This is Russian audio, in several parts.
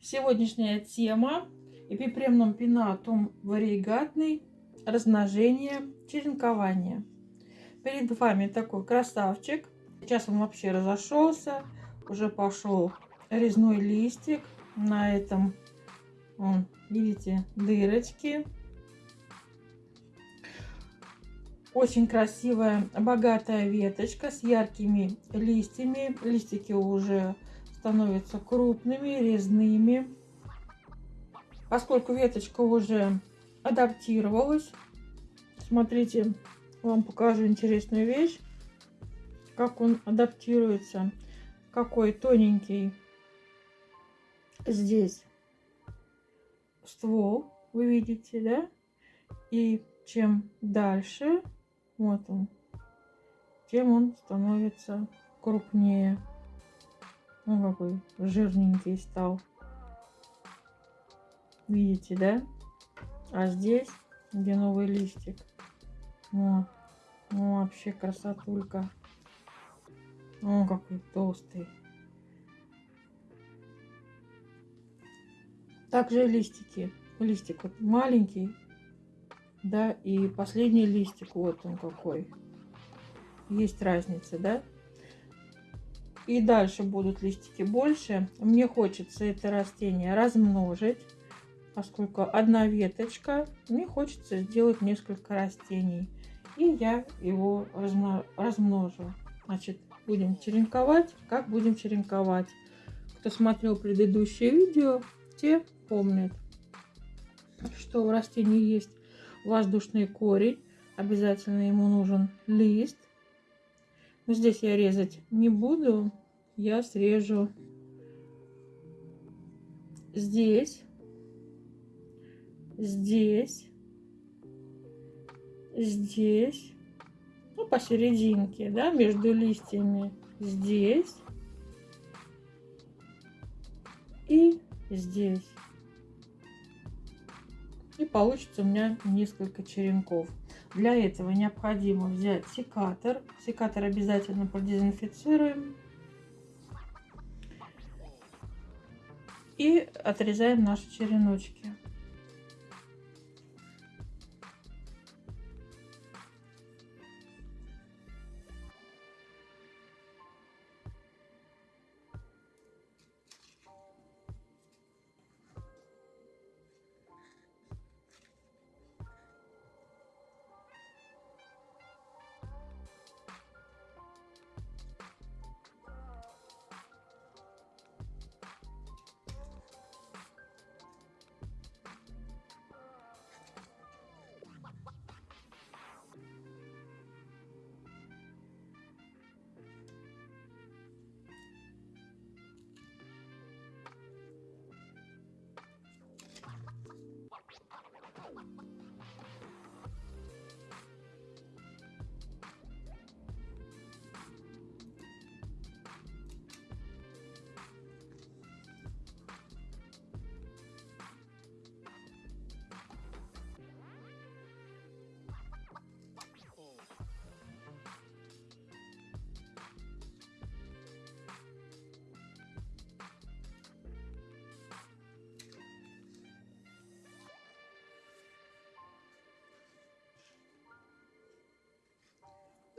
Сегодняшняя тема эпипремном пинатум варигатный размножение, черенкование. Перед вами такой красавчик. Сейчас он вообще разошелся, уже пошел резной листик. На этом, он, видите, дырочки. Очень красивая, богатая веточка с яркими листьями. Листики уже становятся крупными, резными. Поскольку веточка уже адаптировалась, смотрите, вам покажу интересную вещь, как он адаптируется. Какой тоненький здесь ствол, вы видите, да? И чем дальше, вот он, тем он становится крупнее. Ну, какой жирненький стал. Видите, да? А здесь, где новый листик. Вот. Ну, вообще красотулька. О, какой толстый. Также листики. Листик вот маленький. Да, и последний листик, вот он какой. Есть разница, да? И дальше будут листики больше. Мне хочется это растение размножить, поскольку одна веточка. Мне хочется сделать несколько растений. И я его размножу. Значит, будем черенковать. Как будем черенковать? Кто смотрел предыдущее видео, те помнят, что у растения есть воздушный корень. Обязательно ему нужен лист. Но здесь я резать не буду. Я срежу здесь, здесь, здесь, ну, посерединке, да, между листьями, здесь и здесь. И получится у меня несколько черенков. Для этого необходимо взять секатор. Секатор обязательно продезинфицируем. И отрезаем наши череночки.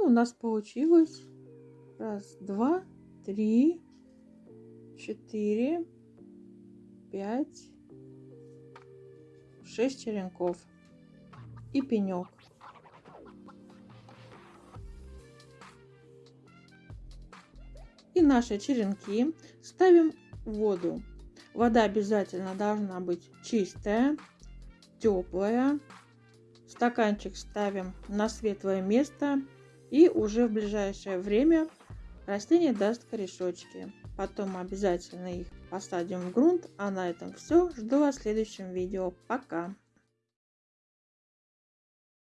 У нас получилось раз, два, три, четыре, пять, шесть черенков и пенек. И наши черенки ставим в воду. Вода обязательно должна быть чистая, теплая. Стаканчик ставим на светлое место и уже в ближайшее время растение даст корешочки. Потом обязательно их посадим в грунт. А на этом все. Жду вас в следующем видео. Пока!